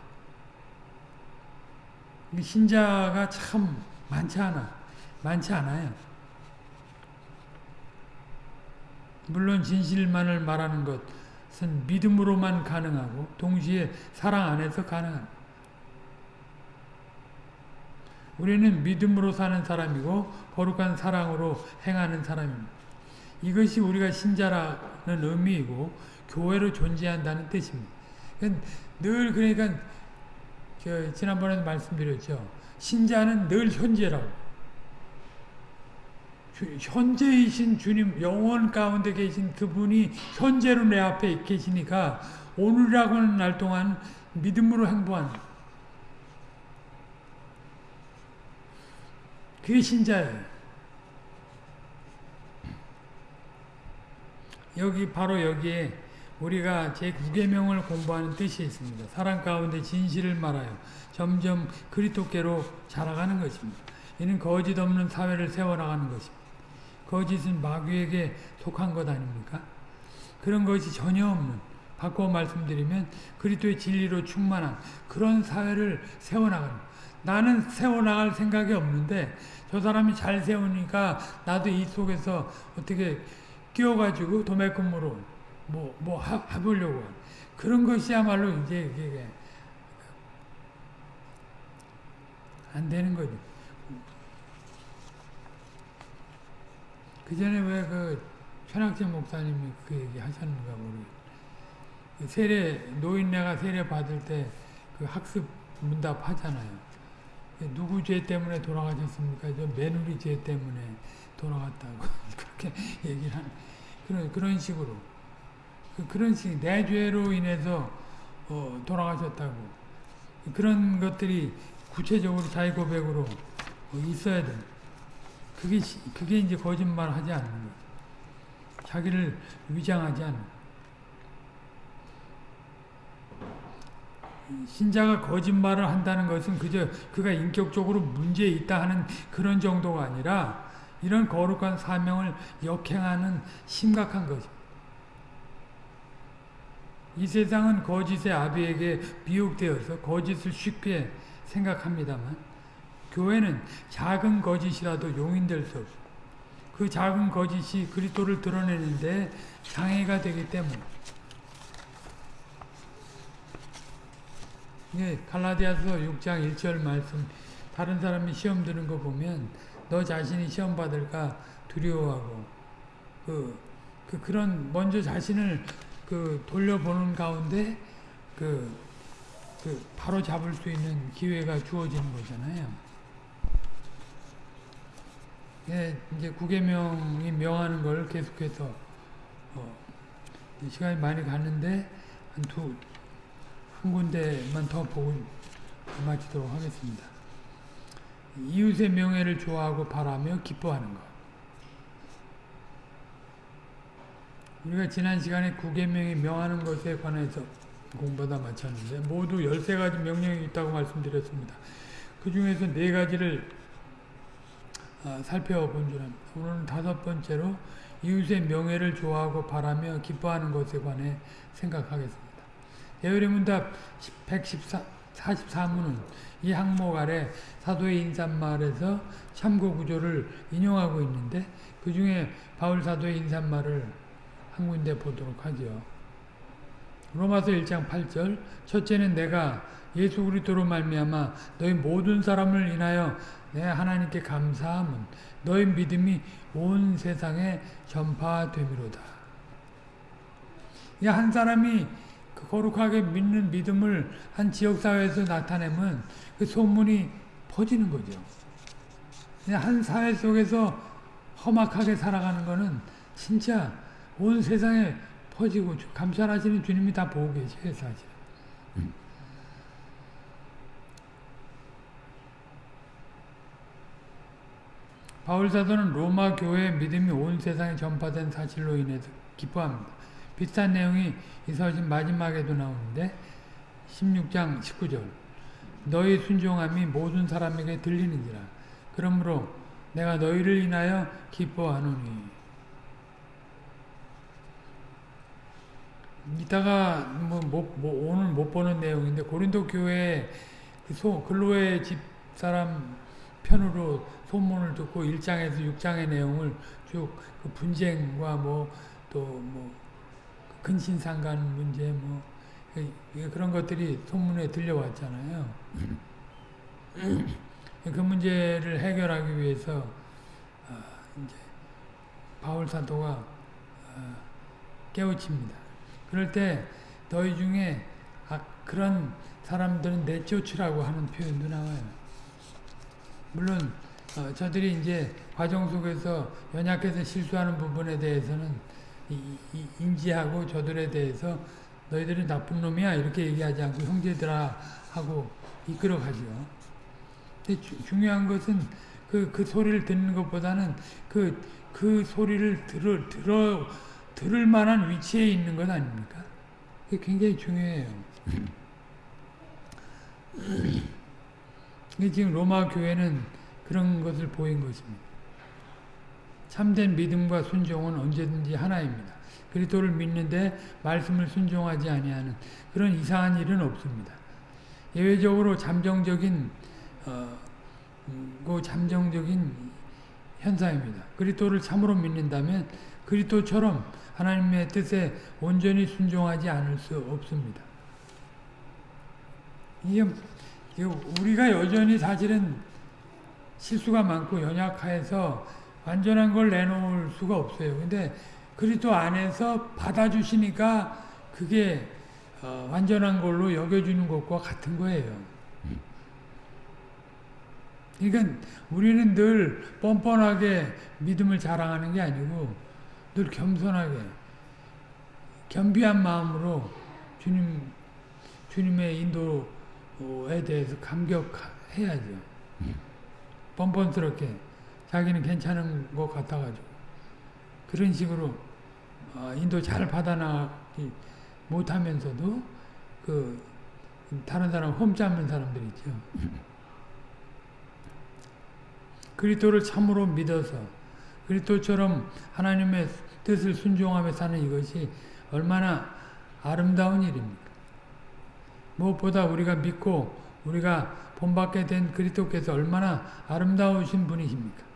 신자가 참 많지 않아. 많지 않아요. 물론 진실만을 말하는 것은 믿음으로만 가능하고 동시에 사랑 안에서 가능합니다. 우리는 믿음으로 사는 사람이고 거룩한 사랑으로 행하는 사람입니다. 이것이 우리가 신자라는 의미이고 교회로 존재한다는 뜻입니다. 늘 그러니까 지난번에도 말씀드렸죠. 신자는 늘 현재라고. 현재이신 주님 영원 가운데 계신 그분이 현재로 내 앞에 계시니까 오늘이라고 하는 날 동안 믿음으로 행보하는 그게 신자예요. 여기 바로 여기에 우리가 제9계명을 공부하는 뜻이 있습니다. 사랑 가운데 진실을 말하여 점점 그리토께로 자라가는 것입니다. 이는 거짓 없는 사회를 세워나가는 것입니다. 거짓은 마귀에게 속한 것 아닙니까? 그런 것이 전혀 없는 바꿔 말씀드리면 그리스도의 진리로 충만한 그런 사회를 세워나가는 나는 세워나갈 생각이 없는데 저 사람이 잘 세우니까 나도 이 속에서 어떻게 끼워가지고 도매금으로 뭐, 뭐 해보려고. 그런 것이야말로 이제 이게 안 되는 거죠. 그 전에 왜 그 현학진 목사님이 그 얘기 하셨는가 모르겠 그 세례, 노인네가 세례 받을 때 그 학습 문답 하잖아요. 누구 죄 때문에 돌아가셨습니까? 저 며느리 죄 때문에 돌아갔다고 *laughs* 그렇게 얘기를 하는 그런 그런 식으로 그, 그런 식 내 죄로 인해서 어, 돌아가셨다고 그런 것들이 구체적으로 자기 고백으로 어, 있어야 돼. 그게 그게 이제 거짓말 하지 않는 거. 자기를 위장하지 않는. 신자가 거짓말을 한다는 것은 그저 그가 인격적으로 문제 있다 하는 그런 정도가 아니라 이런 거룩한 사명을 역행하는 심각한 것입니다. 이 세상은 거짓의 아비에게 미혹되어서 거짓을 쉽게 생각합니다만 교회는 작은 거짓이라도 용인될 수 없고 그 작은 거짓이 그리스도를 드러내는데 장애가 되기 때문에 예, 갈라디아서 6장 1절 말씀. 다른 사람이 시험 드는 거 보면 너 자신이 시험 받을까 두려워하고 그, 그 그런 먼저 자신을 그 돌려보는 가운데 그, 그 바로 잡을 수 있는 기회가 주어지는 거잖아요. 예, 이제 구계명이 명하는 걸 계속해서 어, 시간이 많이 갔는데 한 두 한 군데만 더 보고 마치도록 하겠습니다. 이웃의 명예를 좋아하고 바라며 기뻐하는 것. 우리가 지난 시간에 구계명이 명하는 것에 관해서 공부하다 마쳤는데 모두 13가지 명령이 있다고 말씀드렸습니다. 그 중에서 네 가지를 아, 살펴본 줄 압니다. 오늘은 다섯 번째로 이웃의 명예를 좋아하고 바라며 기뻐하는 것에 관해 생각하겠습니다. 예언의 문답 114, 44문은 이 항목 아래 사도의 인사말에서 참고 구조를 인용하고 있는데 그 중에 바울 사도의 인사말을 한 군데 보도록 하죠. 로마서 1장 8절 첫째는 내가 예수 그리스도로 말미암아 너희 모든 사람을 인하여 내 하나님께 감사함은 너희 믿음이 온 세상에 전파됨이로다. 한 사람이 그 거룩하게 믿는 믿음을 한 지역사회에서 나타내면 그 소문이 퍼지는 거죠. 한 사회 속에서 험악하게 살아가는 거는 진짜 온 세상에 퍼지고 감찰하시는 주님이 다 보고 계세요, 사실. 바울 사도는 로마 교회의 믿음이 온 세상에 전파된 사실로 인해서 기뻐합니다. 비슷한 내용이 이 서신 마지막에도 나오는데 16장 19절. 너희 순종함이 모든 사람에게 들리는지라. 그러므로 내가 너희를 인하여 기뻐하노니. 이따가 뭐, 뭐, 뭐 오늘 못 보는 내용인데 고린도 교회 그 소, 글로의 집 사람 편으로 소문을 듣고 1장에서 6장의 내용을 쭉 그 분쟁과 뭐 또뭐 근신상간 문제 뭐 그런 것들이 소문에 들려왔잖아요. 그 문제를 해결하기 위해서 이제 바울 사도가 깨우칩니다. 그럴 때 너희 중에 아, 그런 사람들은 내쫓으라고 하는 표현도 나와요. 물론 어, 저들이 이제 과정 속에서 연약해서 실수하는 부분에 대해서는 인지하고 저들에 대해서 너희들은 나쁜 놈이야 이렇게 얘기하지 않고 형제들아 하고 이끌어 가죠. 근데 주, 중요한 것은 그, 그 소리를 듣는 것보다는 그, 그 소리를 들을, 들어, 들을 만한 위치에 있는 것 아닙니까? 그게 굉장히 중요해요. *clears throat* 지금 로마 교회는 그런 것을 보인 것입니다. 참된 믿음과 순종은 언제든지 하나입니다. 그리스도를 믿는데 말씀을 순종하지 아니하는 그런 이상한 일은 없습니다. 예외적으로 잠정적인 어, 그 잠정적인 현상입니다. 그리스도를 참으로 믿는다면 그리스도처럼 하나님의 뜻에 온전히 순종하지 않을 수 없습니다. 이게 우리가 여전히 사실은 실수가 많고 연약해서 완전한 걸 내놓을 수가 없어요. 근데 그리스도 안에서 받아주시니까 그게 어, 완전한 걸로 여겨주는 것과 같은 거예요. 그러니까 우리는 늘 뻔뻔하게 믿음을 자랑하는 게 아니고 늘 겸손하게 겸비한 마음으로 주님 주님의 인도에 대해서 감격해야죠. 뻔뻔스럽게. 자기는 괜찮은 것 같아가지고 그런 식으로 어, 인도 잘 받아나기 못하면서도 그 다른 사람 험잡는 사람들 있죠. *laughs* 그리스도를 참으로 믿어서 그리스도처럼 하나님의 뜻을 순종하며 사는 이것이 얼마나 아름다운 일입니까? 무엇보다 우리가 믿고 우리가 본받게 된 그리스도께서 얼마나 아름다우신 분이십니까?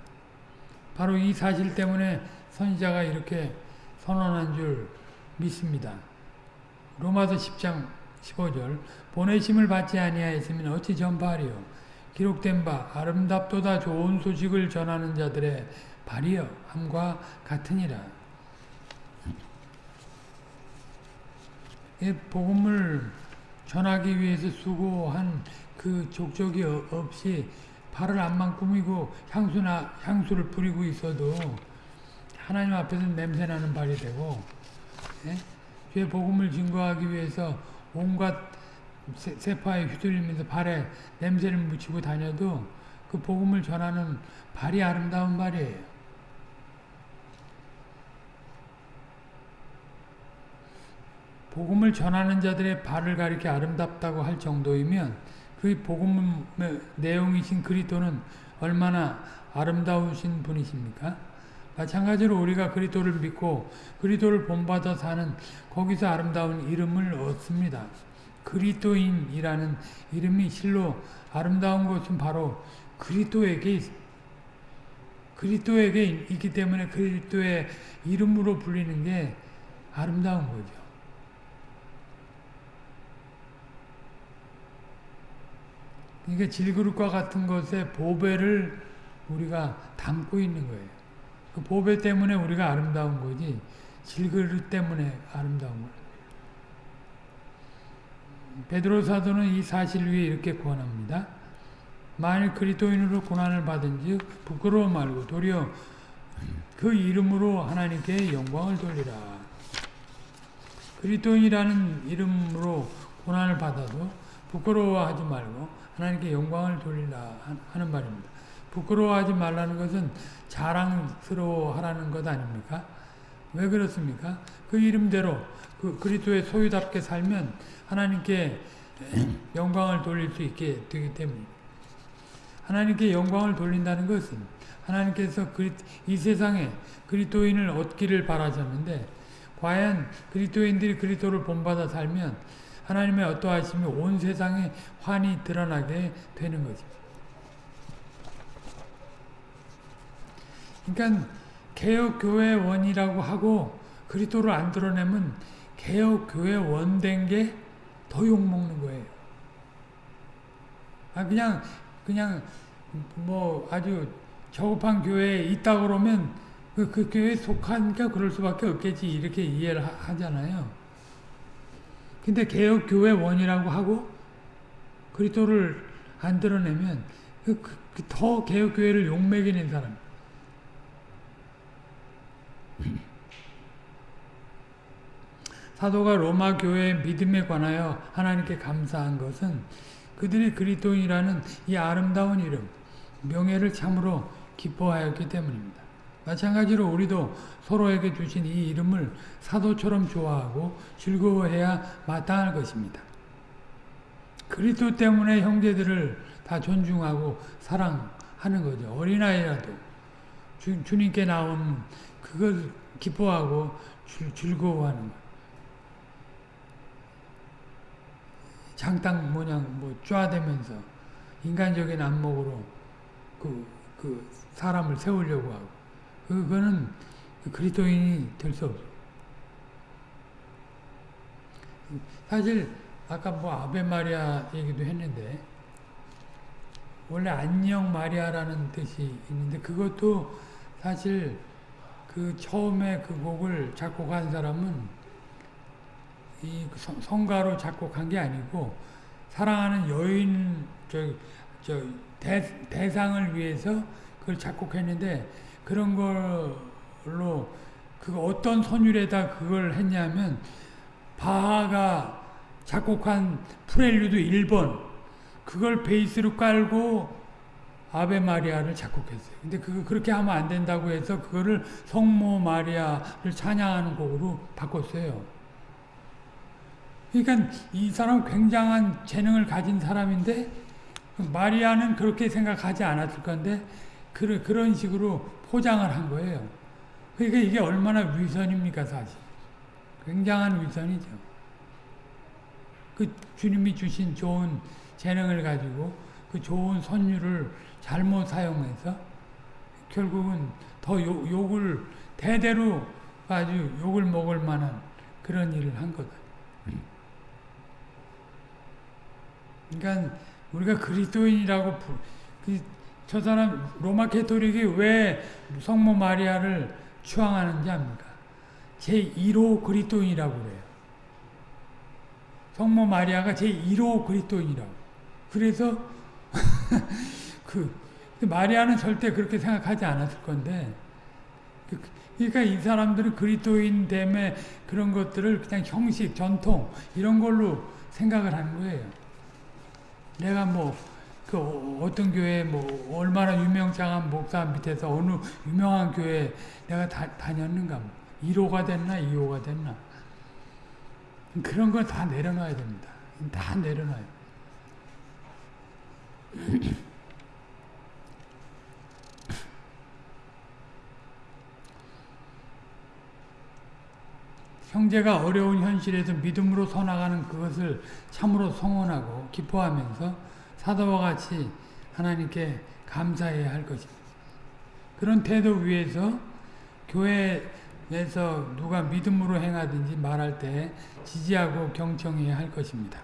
바로 이 사실 때문에 선지자가 이렇게 선언한 줄 믿습니다. 로마서 10장 15절 보내심을 받지 아니하였으면 어찌 전파하리요 기록된 바 아름답도다 좋은 소식을 전하는 자들의 발이여 함과 같으니라. 이 복음을 전하기 위해서 수고한 그 족적이 없이 발을 안만 꾸미고 향수나 향수를 뿌리고 있어도 하나님 앞에서 냄새나는 발이 되고 예? 주의 복음을 증거하기 위해서 온갖 세 파에 휘둘리면서 발에 냄새를 묻히고 다녀도 그 복음을 전하는 발이 아름다운 발이에요. 복음을 전하는 자들의 발을 가리켜 아름답다고 할 정도이면 그 복음의 내용이신 그리스도는 얼마나 아름다우신 분이십니까? 마찬가지로 우리가 그리스도를 믿고 그리스도를 본받아 사는 거기서 아름다운 이름을 얻습니다. 그리스도인이라는 이름이 실로 아름다운 것은 바로 그리스도에게 그리스도에게 있기 때문에 그리스도의 이름으로 불리는 게 아름다운 거죠. 그러니까 질그릇과 같은 것에 보배를 우리가 담고 있는 거예요. 그 보배 때문에 우리가 아름다운 거지 질그릇 때문에 아름다운 거예요. 베드로 사도는 이 사실 위에 이렇게 권합니다. 만일 그리스도인으로 고난을 받은즉 부끄러워 말고 도리어 그 이름으로 하나님께 영광을 돌리라. 그리스도인이라는 이름으로 고난을 받아도 부끄러워하지 말고 하나님께 영광을 돌리라 하는 말입니다. 부끄러워하지 말라는 것은 자랑스러워하라는 것 아닙니까? 왜 그렇습니까? 그 이름대로 그 그리스도의 소유답게 살면 하나님께 영광을 돌릴 수 있게 되기 때문에 하나님께 영광을 돌린다는 것은 하나님께서 이 세상에 그리스도인을 얻기를 바라셨는데 과연 그리스도인들이 그리스도를 본받아 살면 하나님의 어떠하심이 온 세상에 환히 드러나게 되는 것입니다. 그러니까 개혁교회 원이라고 하고 그리스도를 안 드러내면 개혁교회 원된 게 더 욕먹는 거예요. 아 그냥 그냥 뭐 아주 저급한 교회에 있다 그러면 그, 그 교회에 속하니까 그럴 수밖에 없겠지 이렇게 이해를 하, 잖아요 근데 개혁교회 원이라고 하고 그리스도를 안 드러내면 그, 그, 그더 개혁교회를 욕먹이는 사람 *laughs* 사도가 로마 교회의 믿음에 관하여 하나님께 감사한 것은 그들이 그리스도인이라는 이 아름다운 이름, 명예를 참으로 기뻐하였기 때문입니다. 마찬가지로 우리도 서로에게 주신 이 이름을 사도처럼 좋아하고 즐거워해야 마땅할 것입니다. 그리스도 때문에 형제들을 다 존중하고 사랑하는 거죠. 어린아이라도 주, 주님께 나온 그걸 기뻐하고 즐거워하는 것. 장땅 모양 뭐 쪼아대면서 인간적인 안목으로 그, 그 사람을 세우려고 하고 그거는 그리스도인이 될 수 없어. 사실 아까 뭐 아베 마리아 얘기도 했는데 원래 안녕 마리아라는 뜻이 있는데 그것도 사실 그 처음에 그 곡을 작곡한 사람은 이 성가로 작곡한 게 아니고 사랑하는 여인 저, 저 대, 대상을 위해서 그걸 작곡했는데 그런 걸로 그 어떤 선율에다 그걸 했냐면 바하가 작곡한 프렐류드 1번 그걸 베이스로 깔고 아베 마리아를 작곡했어요. 근데 그 그렇게 하면 안 된다고 해서 그거를 성모 마리아를 찬양하는 곡으로 바꿨어요. 그러니까 이 사람 굉장한 재능을 가진 사람인데 마리아는 그렇게 생각하지 않았을 건데 그, 그런 식으로 포장을 한 거예요. 그러니까 이게 얼마나 위선입니까 사실. 굉장한 위선이죠. 그 주님이 주신 좋은 재능을 가지고 그 좋은 선율을 잘못 사용해서 결국은 더 욕, 욕을 대대로 아주 욕을 먹을 만한 그런 일을 한 거다. 그러니까 우리가 그리스도인이라고 그, 저 사람 로마 캐토릭이 왜 성모 마리아를 추앙하는지 압니까? 제1호 그리스도인이라고 그래요. 성모 마리아가 제1호 그리스도인이라고. 그래서 *laughs* 그, 그 마리아는 절대 그렇게 생각하지 않았을 건데 그, 그러니까 이 사람들은 그리스도인 됨에 그런 것들을 그냥 형식, 전통 이런 걸로 생각을 하는 거예요. 내가 뭐, 그 어떤 교회 뭐 얼마나 유명장한 목사 밑에서 어느 유명한 교회 내가 다, 다녔는가 뭐 1호가 됐나 2호가 됐나 그런 걸 다 내려놔야 됩니다. 다 내려놔요. *clears throat* 형제가 어려운 현실에서 믿음으로 서나가는 그것을 참으로 성원하고 기뻐하면서 사도와 같이 하나님께 감사해야 할 것입니다. 그런 태도 위에서 교회에서 누가 믿음으로 행하든지 말할 때 지지하고 경청해야 할 것입니다.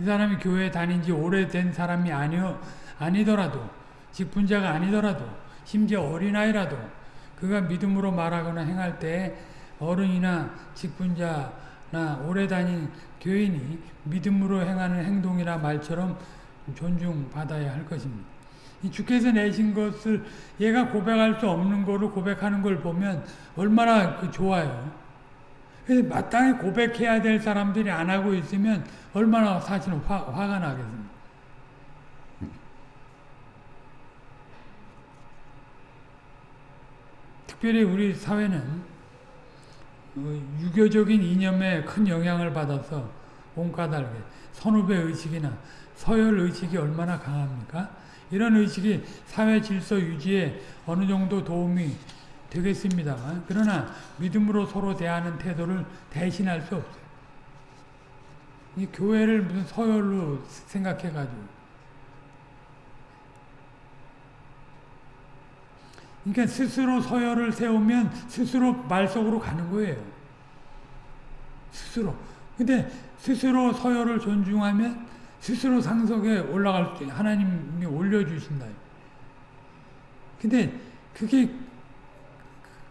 이 사람이 교회에 다닌 지 오래된 사람이 아니어, 아니더라도 직분자가 아니더라도 심지어 어린아이라도 그가 믿음으로 말하거나 행할 때 어른이나 직분자나 오래 다닌 교인이 믿음으로 행하는 행동이나 말처럼 존중받아야 할 것입니다. 이 주께서 내신 것을 얘가 고백할 수 없는 거를 고백하는 걸 보면 얼마나 그 좋아요. 그래서 마땅히 고백해야 될 사람들이 안 하고 있으면 얼마나 사실은 화, 화가 나겠습니까? 특별히 우리 사회는 어, 유교적인 이념에 큰 영향을 받아서 온까달게 선후배 의식이나 서열 의식이 얼마나 강합니까? 이런 의식이 사회 질서 유지에 어느 정도 도움이 되겠습니다만 그러나 믿음으로 서로 대하는 태도를 대신할 수 없어요. 이 교회를 무슨 서열로 생각해가지고 그러니까 스스로 서열을 세우면 스스로 말속으로 가는 거예요. 스스로. 근데 스스로 서열을 존중하면 스스로 상속에 올라갈 때 하나님이 올려주신다. 근데 그게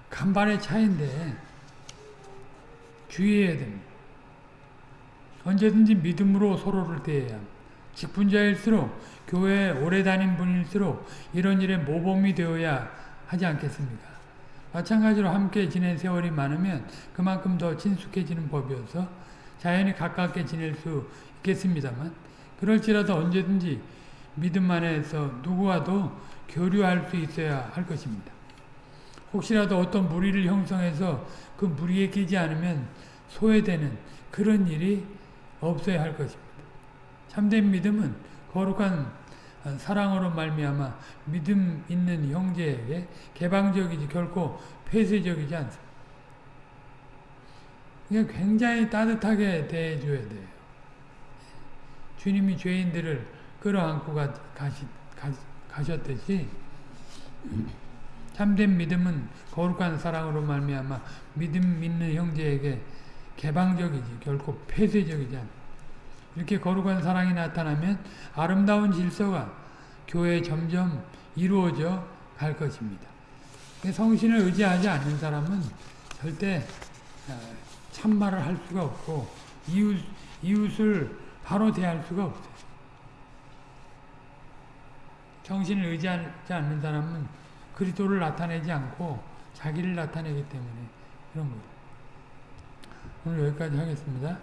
간발의 차이인데 주의해야 됩니다. 언제든지 믿음으로 서로를 대해야 직분자일수록 교회에 오래 다닌 분일수록 이런 일에 모범이 되어야 하지 않겠습니까? 마찬가지로 함께 지낸 세월이 많으면 그만큼 더 친숙해지는 법이어서 자연히 가깝게 지낼 수 있겠습니다만 그럴지라도 언제든지 믿음 안에서 누구와도 교류할 수 있어야 할 것입니다. 혹시라도 어떤 무리를 형성해서 그 무리에 끼지 않으면 소외되는 그런 일이 없어야 할 것입니다. 참된 믿음은 거룩한 사랑으로 말미암아 믿음 있는 형제에게 개방적이지 결코 폐쇄적이지 않습니다. 굉장히 따뜻하게 대해줘야 돼요. 주님이 죄인들을 끌어안고 가, 가시, 가, 가셨듯이 참된 믿음은 거룩한 사랑으로 말미암아 믿음 있는 형제에게 개방적이지 결코 폐쇄적이지 않다. 이렇게 거룩한 사랑이 나타나면 아름다운 질서가 교회에 점점 이루어져 갈 것입니다. 성신을 의지하지 않는 사람은 절대 어, 참말을 할 수가 없고 이웃, 이웃을 바로 대할 수가 없어요. 정신을 의지하지 않는 사람은 그리스도를 나타내지 않고 자기를 나타내기 때문에 그런 거예요. 오늘 여기까지 하겠습니다.